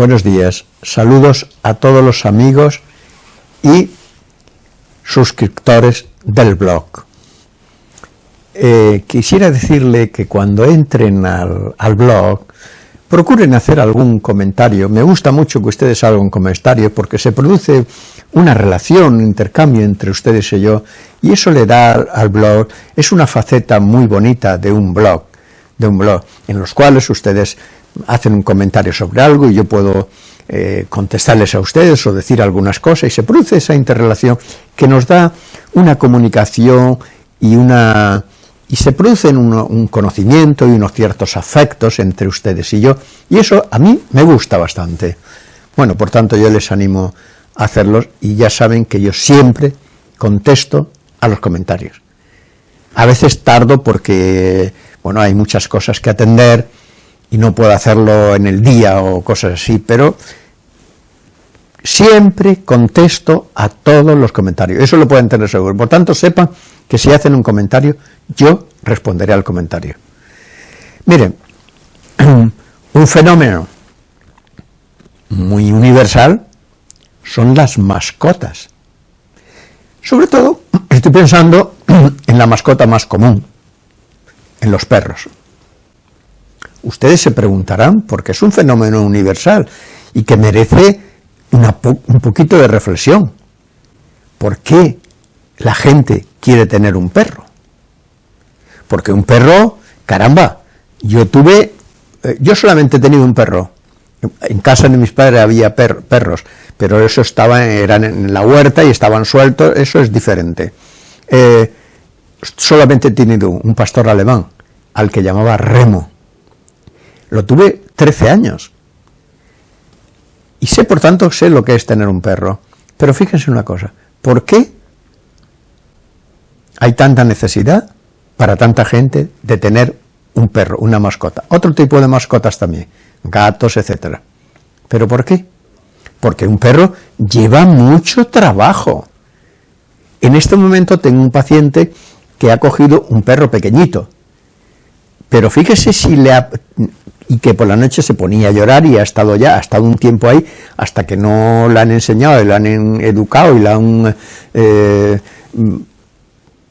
buenos días, saludos a todos los amigos y suscriptores del blog. Eh, quisiera decirle que cuando entren al, al, blog, procuren hacer algún comentario. Me gusta mucho que ustedes hagan un comentario porque se produce una relación, un intercambio entre ustedes y yo, y eso le da al blog, es una faceta muy bonita de un blog, de un blog, en los cuales ustedes hacen un comentario sobre algo y yo puedo eh, contestarles a ustedes o decir algunas cosas y se produce esa interrelación que nos da una comunicación y una y se producen un, un, conocimiento y unos ciertos afectos entre ustedes y yo, y eso a mí me gusta bastante. Bueno, por tanto yo les animo a hacerlos y ya saben que yo siempre contesto a los comentarios. A veces tardo porque, bueno, hay muchas cosas que atender, y no puedo hacerlo en el día o cosas así, pero siempre contesto a todos los comentarios, eso lo pueden tener seguro, por tanto sepan que si hacen un comentario, yo responderé al comentario. Miren, un fenómeno muy universal son las mascotas. Sobre todo, estoy pensando en la mascota más común, en los perros. Ustedes se preguntarán, porque es un fenómeno universal y que merece un poquito de reflexión. ¿Por qué la gente quiere tener un perro? Porque un perro, caramba, yo tuve, eh, yo solamente he tenido un perro. En casa de mis padres había perros, pero eso estaba, eran en la huerta y estaban sueltos, eso es diferente. Eh, solamente he tenido un pastor alemán, al que llamaba Remo. Lo tuve 13 años. Y sé, por tanto, sé lo que es tener un perro. Pero fíjense una cosa, ¿por qué hay tanta necesidad para tanta gente de tener un perro, una mascota? Otro tipo de mascotas también, gatos, etcétera. ¿Pero por qué? Porque un perro lleva mucho trabajo. En este momento tengo un paciente que ha cogido un perro pequeñito, pero fíjese si le ha, y que por la noche se ponía a llorar y ha estado ya, ha estado un tiempo ahí, hasta que no la han enseñado, y la han educado y la han... Eh,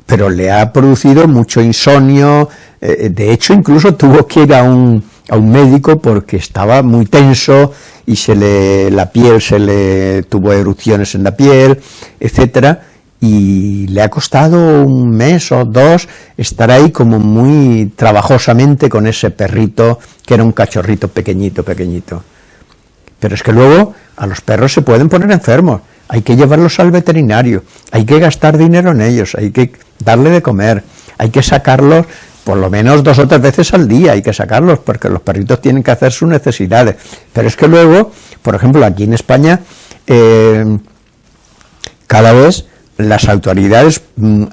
pero le ha producido mucho insomnio, eh, de hecho incluso tuvo que ir a un, a un médico porque estaba muy tenso y se le, la piel se le tuvo erupciones en la piel, etcétera, y le ha costado un mes o dos estar ahí como muy trabajosamente con ese perrito, que era un cachorrito pequeñito, pequeñito. Pero es que luego a los perros se pueden poner enfermos, hay que llevarlos al veterinario, hay que gastar dinero en ellos, hay que darle de comer, hay que sacarlos por lo menos dos o tres veces al día, hay que sacarlos, porque los perritos tienen que hacer sus necesidades. Pero es que luego, por ejemplo, aquí en España, eh, cada vez las autoridades mm,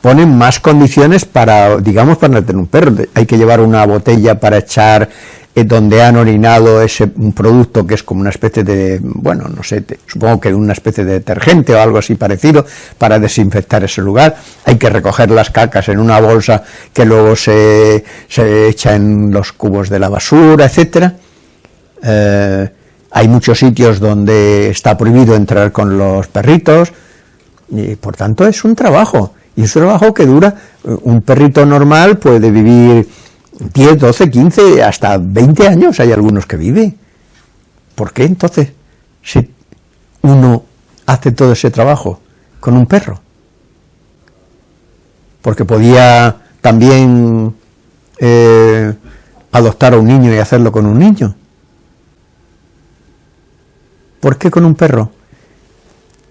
ponen más condiciones para, digamos, para tener un perro. Hay que llevar una botella para echar eh, donde han orinado ese un producto que es como una especie de, bueno, no sé, supongo que una especie de detergente o algo así parecido para desinfectar ese lugar. Hay que recoger las cacas en una bolsa que luego se, se echa en los cubos de la basura, etcétera. Eh, hay muchos sitios donde está prohibido entrar con los perritos, y por tanto es un trabajo, y es un trabajo que dura, eh, un perrito normal puede vivir 10, 12, 15, hasta 20 años, hay algunos que viven. ¿Por qué entonces si uno hace todo ese trabajo con un perro? Porque podía también eh, adoptar a un niño y hacerlo con un niño. ¿Por qué con un perro?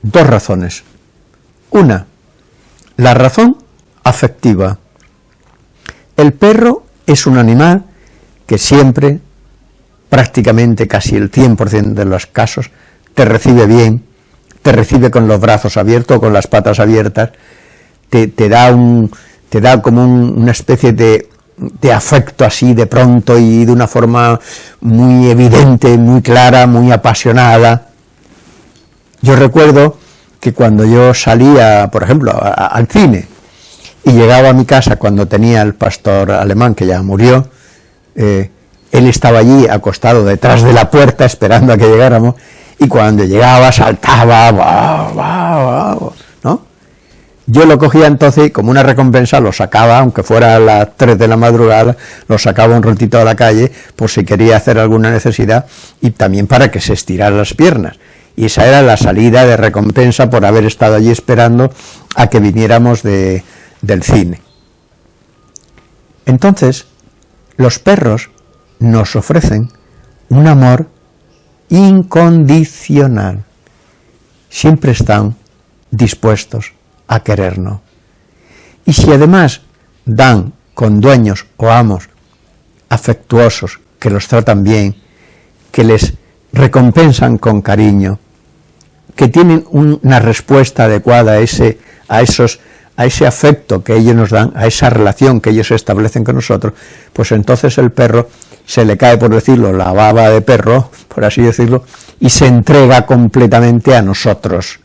Dos razones. Una, la razón afectiva. El perro es un animal que siempre, prácticamente casi el 100% de los casos, te recibe bien, te recibe con los brazos abiertos, con las patas abiertas, te, da, un, te da como una especie de, de afecto así de pronto y de una forma muy evidente, muy clara, muy apasionada. Yo recuerdo que cuando yo salía, por ejemplo, al cine, y llegaba a mi casa cuando tenía el pastor alemán, que ya murió, eh, él estaba allí acostado detrás de la puerta esperando a que llegáramos y cuando llegaba saltaba, ¿no? Yo lo cogía entonces como una recompensa, lo sacaba, aunque fuera a las 3 de la madrugada, lo sacaba un ratito a la calle por si quería hacer alguna necesidad y también para que se estirara las piernas. Y esa era la salida de recompensa por haber estado allí esperando a que viniéramos de, del cine. Entonces, los perros nos ofrecen un amor incondicional. Siempre están dispuestos a querernos. Y si además dan con dueños o amos afectuosos, que los tratan bien, que les recompensan con cariño, que tienen una respuesta adecuada a ese, a esos a ese afecto que ellos nos dan, a esa relación que ellos establecen con nosotros, pues entonces el perro se le cae, por decirlo, la baba de perro, por así decirlo, y se entrega completamente a nosotros.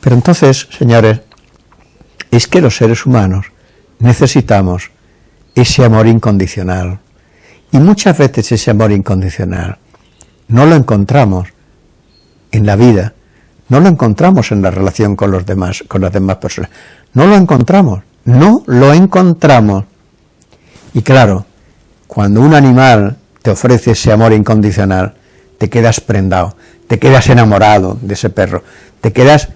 Pero entonces, señores, es que los seres humanos necesitamos ese amor incondicional. Y muchas veces ese amor incondicional no lo encontramos en la vida, no lo encontramos en la relación con los demás, con las demás personas. No lo encontramos, no lo encontramos. Y claro, cuando un animal te ofrece ese amor incondicional, te quedas prendado, te quedas enamorado de ese perro, te quedas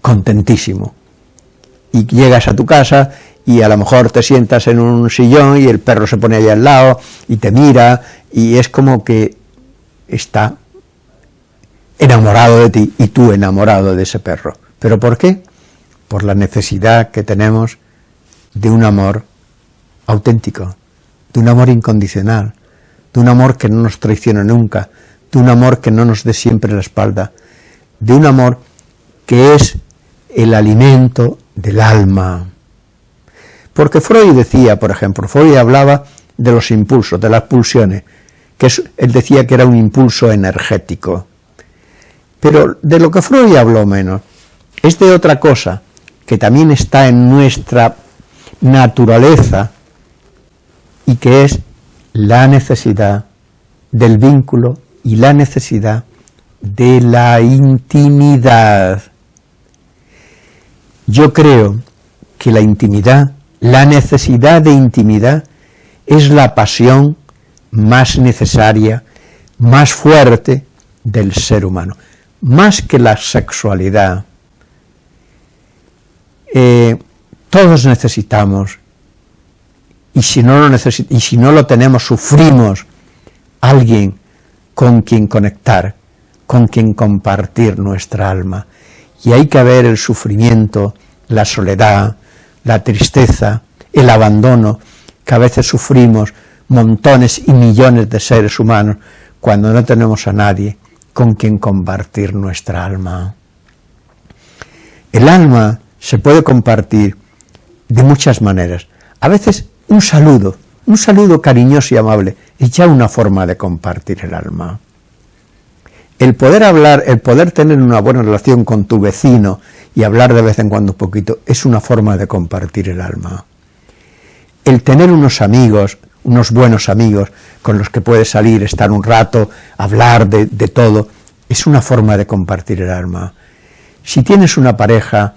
contentísimo. Y llegas a tu casa y a lo mejor te sientas en un sillón y el perro se pone allá al lado y te mira y es como que está enamorado de ti y tú enamorado de ese perro. ¿Pero por qué? Por la necesidad que tenemos de un amor auténtico, de un amor incondicional, de un amor que no nos traiciona nunca, de un amor que no nos dé siempre la espalda, de un amor que es el alimento del alma. Porque Freud decía, por ejemplo, Freud hablaba de los impulsos, de las pulsiones, que él decía que era un impulso energético. Pero de lo que Freud habló menos es de otra cosa que también está en nuestra naturaleza y que es la necesidad del vínculo y la necesidad de la intimidad. Yo creo que la intimidad, la necesidad de intimidad, es la pasión más necesaria, más fuerte del ser humano más que la sexualidad, eh, todos necesitamos, y si, no lo y si no lo tenemos, sufrimos, alguien con quien conectar, con quien compartir nuestra alma. Y hay que ver el sufrimiento, la soledad, la tristeza, el abandono, que a veces sufrimos montones y millones de seres humanos cuando no tenemos a nadie con quien compartir nuestra alma. El alma se puede compartir de muchas maneras. A veces un saludo, un saludo cariñoso y amable, es ya una forma de compartir el alma. El poder hablar, el poder tener una buena relación con tu vecino y hablar de vez en cuando un poquito, es una forma de compartir el alma. El tener unos amigos, unos buenos amigos con los que puedes salir, estar un rato, hablar de, todo, es una forma de compartir el alma. Si tienes una pareja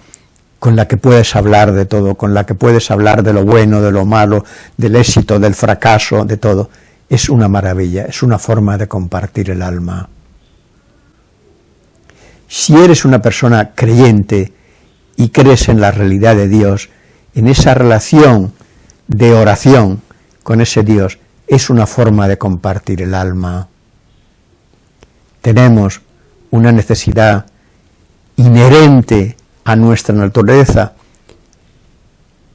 con la que puedes hablar de todo, con la que puedes hablar de lo bueno, de lo malo, del éxito, del fracaso, de todo, es una maravilla, es una forma de compartir el alma. Si eres una persona creyente y crees en la realidad de Dios, en esa relación de oración, con ese Dios es una forma de compartir el alma. Tenemos una necesidad inherente a nuestra naturaleza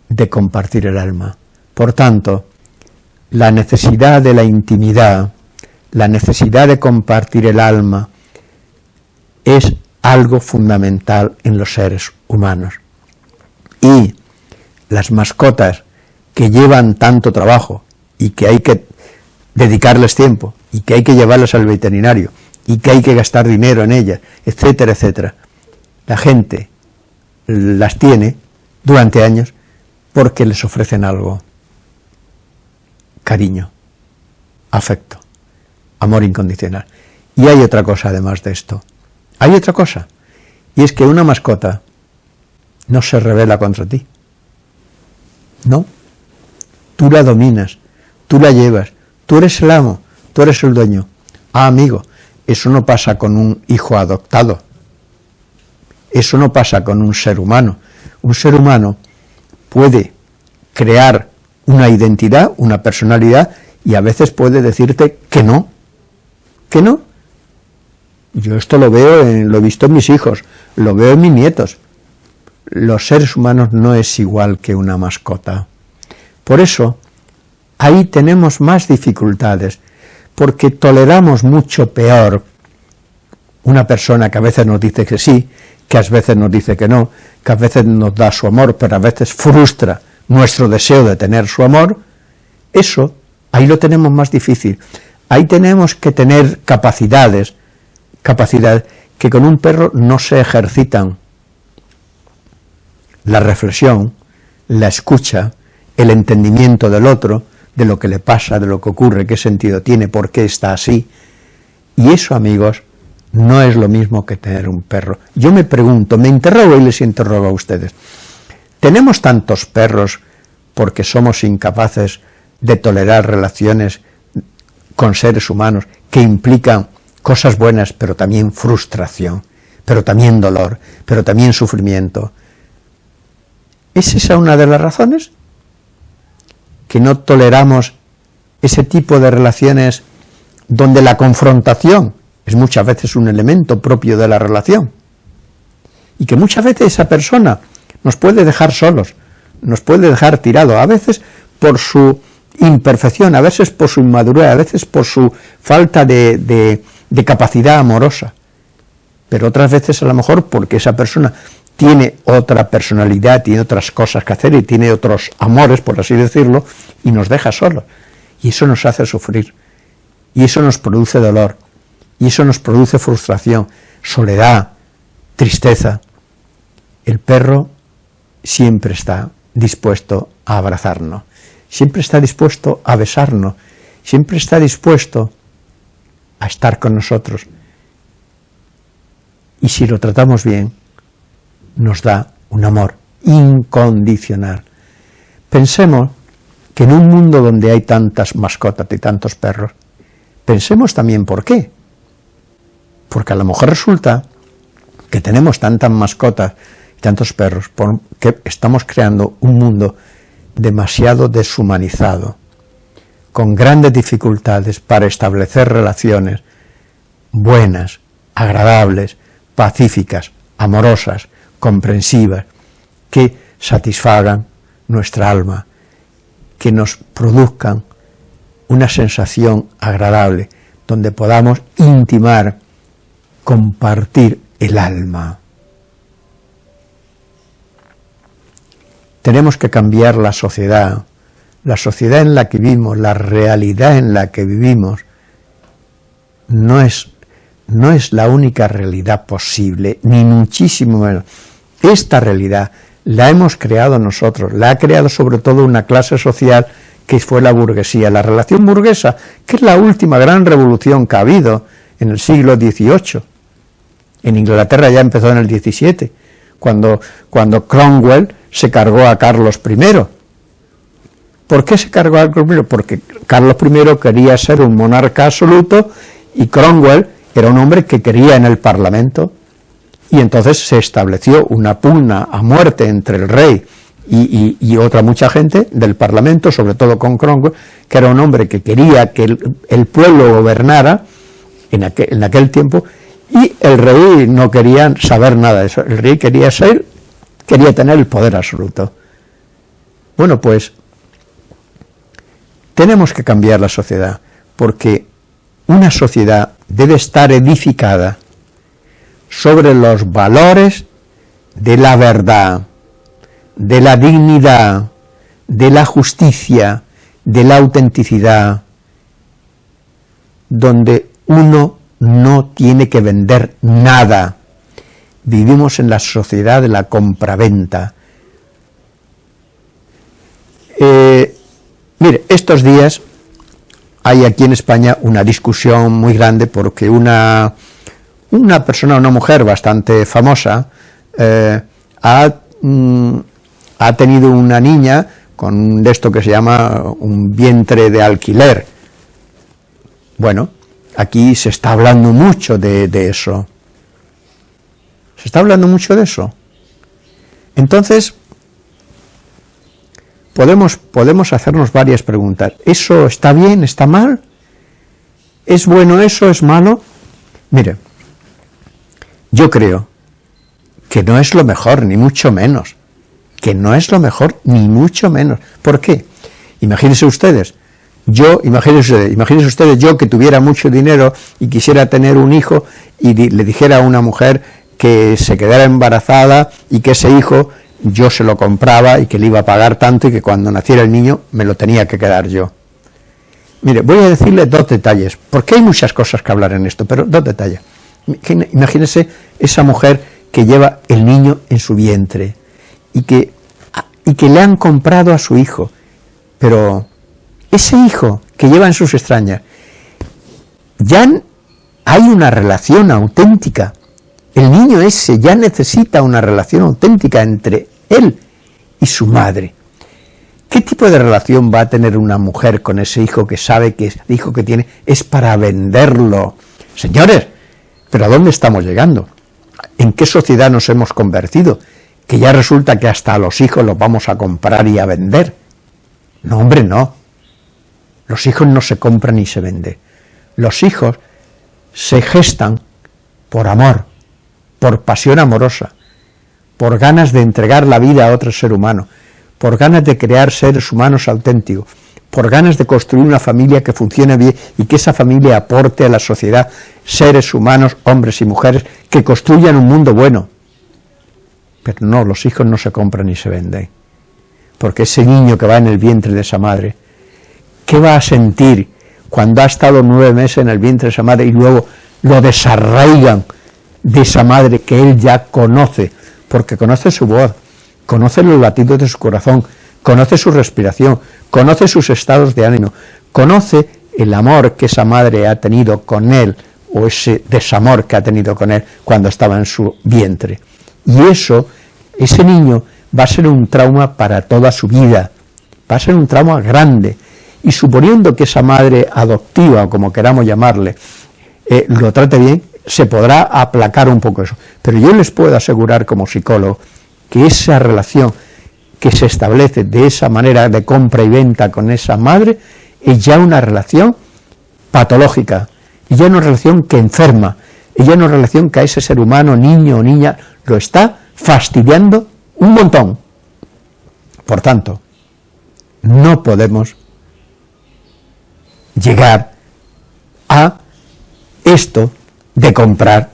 de compartir el alma. Por tanto, la necesidad de la intimidad, la necesidad de compartir el alma, es algo fundamental en los seres humanos. Y las mascotas que llevan tanto trabajo y que hay que dedicarles tiempo y que hay que llevarlas al veterinario y que hay que gastar dinero en ellas, etcétera, etcétera. La gente las tiene durante años porque les ofrecen algo cariño, afecto, amor incondicional. Y hay otra cosa además de esto. Hay otra cosa. Y es que una mascota no se revela contra ti. No. Tú la dominas, tú la llevas, tú eres el amo, tú eres el dueño. Ah, amigo, eso no pasa con un hijo adoptado. Eso no pasa con un ser humano. Un ser humano puede crear una identidad, una personalidad, y a veces puede decirte que no, que no. Yo esto lo veo, en, lo he visto en mis hijos, lo veo en mis nietos. Los seres humanos no es igual que una mascota. Por eso, ahí tenemos más dificultades, porque toleramos mucho peor una persona que a veces nos dice que sí, que a veces nos dice que no, que a veces nos da su amor, pero a veces frustra nuestro deseo de tener su amor, eso, ahí lo tenemos más difícil. Ahí tenemos que tener capacidades, capacidades que con un perro no se ejercitan. La reflexión, la escucha, el entendimiento del otro, de lo que le pasa, de lo que ocurre, qué sentido tiene, por qué está así. Y eso, amigos, no es lo mismo que tener un perro. Yo me pregunto, me interrogo y les interrogo a ustedes, ¿tenemos tantos perros porque somos incapaces de tolerar relaciones con seres humanos que implican cosas buenas, pero también frustración, pero también dolor, pero también sufrimiento? ¿Es esa una de las razones? Que no toleramos ese tipo de relaciones donde la confrontación es muchas veces un elemento propio de la relación, y que muchas veces esa persona nos puede dejar solos, nos puede dejar tirado, a veces por su imperfección, a veces por su inmadurez, a veces por su falta de, de capacidad amorosa, pero otras veces a lo mejor porque esa persona tiene otra personalidad, tiene otras cosas que hacer y tiene otros amores, por así decirlo, y nos deja solos. Y eso nos hace sufrir, y eso nos produce dolor, y eso nos produce frustración, soledad, tristeza. El perro siempre está dispuesto a abrazarnos, siempre está dispuesto a besarnos, siempre está dispuesto a estar con nosotros. Y si lo tratamos bien, nos da un amor incondicional. Pensemos que en un mundo donde hay tantas mascotas y tantos perros, pensemos también por qué. Porque a lo mejor resulta que tenemos tantas mascotas y tantos perros porque estamos creando un mundo demasiado deshumanizado, con grandes dificultades para establecer relaciones buenas, agradables, pacíficas, amorosas, comprensivas, que satisfagan nuestra alma, que nos produzcan una sensación agradable, donde podamos intimar, compartir el alma. Tenemos que cambiar la sociedad, la sociedad en la que vivimos, la realidad en la que vivimos, no es, no es la única realidad posible, ni muchísimo menos. Esta realidad la hemos creado nosotros, la ha creado sobre todo una clase social que fue la burguesía. La relación burguesa, que es la última gran revolución que ha habido en el siglo XVIII. En Inglaterra ya empezó en el XVII, cuando, cuando Cromwell se cargó a Carlos I. ¿Por qué se cargó a Carlos I? Porque Carlos I quería ser un monarca absoluto y Cromwell era un hombre que quería en el Parlamento y entonces se estableció una pugna a muerte entre el rey y, otra mucha gente del Parlamento, sobre todo con Cromwell, que era un hombre que quería que el, pueblo gobernara en aquel, en aquel, tiempo, y el rey no quería saber nada de eso, el rey quería ser, quería tener el poder absoluto. Bueno, pues tenemos que cambiar la sociedad, porque una sociedad debe estar edificada sobre los valores de la verdad, de la dignidad, de la justicia, de la autenticidad, donde uno no tiene que vender nada. Vivimos en la sociedad de la compraventa. Eh, mire, estos días hay aquí en España una discusión muy grande porque una, una persona, una mujer bastante famosa, eh, ha, mm, ha tenido una niña con esto que se llama un vientre de alquiler. Bueno, aquí se está hablando mucho de, de eso. Se está hablando mucho de eso. Entonces, podemos, podemos hacernos varias preguntas. ¿Eso está bien? ¿Está mal? ¿Es bueno eso? ¿Es malo? Mire, yo creo que no es lo mejor, ni mucho menos. Que no es lo mejor, ni mucho menos. ¿Por qué? Imagínense ustedes, yo, imagínense, imagínense ustedes, yo que tuviera mucho dinero y quisiera tener un hijo y le dijera a una mujer que se quedara embarazada y que ese hijo yo se lo compraba y que le iba a pagar tanto y que cuando naciera el niño me lo tenía que quedar yo. Mire, voy a decirle dos detalles, porque hay muchas cosas que hablar en esto, pero dos detalles. Imagínese esa mujer que lleva el niño en su vientre y que, y que le han comprado a su hijo, pero ese hijo que lleva en sus extrañas, ya hay una relación auténtica. El niño ese ya necesita una relación auténtica entre él y su madre. ¿Qué tipo de relación va a tener una mujer con ese hijo que sabe que el hijo que tiene es para venderlo? Señores, ¿pero a dónde estamos llegando? ¿En qué sociedad nos hemos convertido? Que ya resulta que hasta a los hijos los vamos a comprar y a vender. No, hombre, no. Los hijos no se compran ni se venden. Los hijos se gestan por amor, por pasión amorosa, por ganas de entregar la vida a otro ser humano, por ganas de crear seres humanos auténticos, por ganas de construir una familia que funcione bien y que esa familia aporte a la sociedad seres humanos, hombres y mujeres, que construyan un mundo bueno. Pero no, los hijos no se compran ni se venden, porque ese niño que va en el vientre de esa madre, ¿qué va a sentir cuando ha estado nueve meses en el vientre de esa madre y luego lo desarraigan de esa madre que él ya conoce, porque conoce su voz, conoce los latidos de su corazón, conoce su respiración, conoce sus estados de ánimo, conoce el amor que esa madre ha tenido con él, o ese desamor que ha tenido con él cuando estaba en su vientre. Y eso, ese niño, va a ser un trauma para toda su vida, va a ser un trauma grande, y suponiendo que esa madre adoptiva, o como queramos llamarle, eh, lo trate bien, se podrá aplacar un poco eso. Pero yo les puedo asegurar como psicólogo que esa relación que se establece de esa manera de compra y venta con esa madre es ya una relación patológica, y ya una relación que enferma, y ya una relación que a ese ser humano, niño o niña, lo está fastidiando un montón. Por tanto, no podemos llegar a esto de comprar.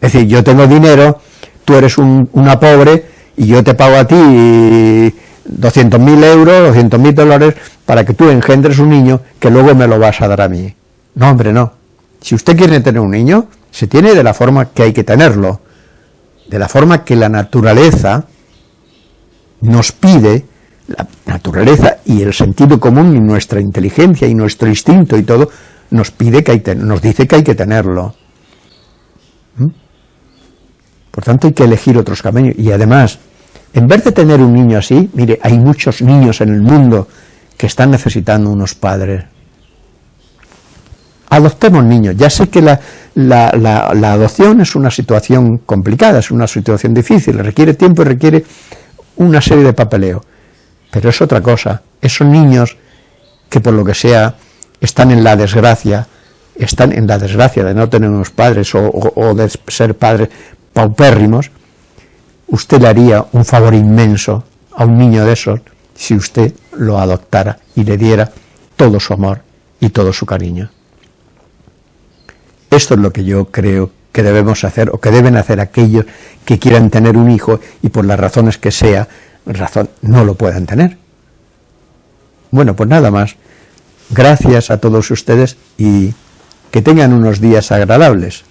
Es decir, yo tengo dinero, tú eres una pobre y yo te pago a ti 200.000 euros, 200.000 dólares para que tú engendres un niño que luego me lo vas a dar a mí. No, hombre, no. Si usted quiere tener un niño, se tiene de la forma que hay que tenerlo, de la forma que la naturaleza nos pide, la naturaleza y el sentido común y nuestra inteligencia y nuestro instinto y todo, nos pide que hay nos dice que hay que tenerlo. ¿Mm? Por tanto, hay que elegir otros caminos. Y además, en vez de tener un niño así, mire, hay muchos niños en el mundo que están necesitando unos padres. Adoptemos niños. Ya sé que la, adopción es una situación complicada, es una situación difícil, requiere tiempo y requiere una serie de papeleo. Pero es otra cosa. Esos niños que por lo que sea están en la desgracia, están en la desgracia de no tener unos padres o, de ser padres paupérrimos, usted le haría un favor inmenso a un niño de esos si usted lo adoptara y le diera todo su amor y todo su cariño. Esto es lo que yo creo que debemos hacer o que deben hacer aquellos que quieran tener un hijo y por las razones que sea, razón, no lo puedan tener. Bueno, pues nada más. Gracias a todos ustedes y que tengan unos días agradables.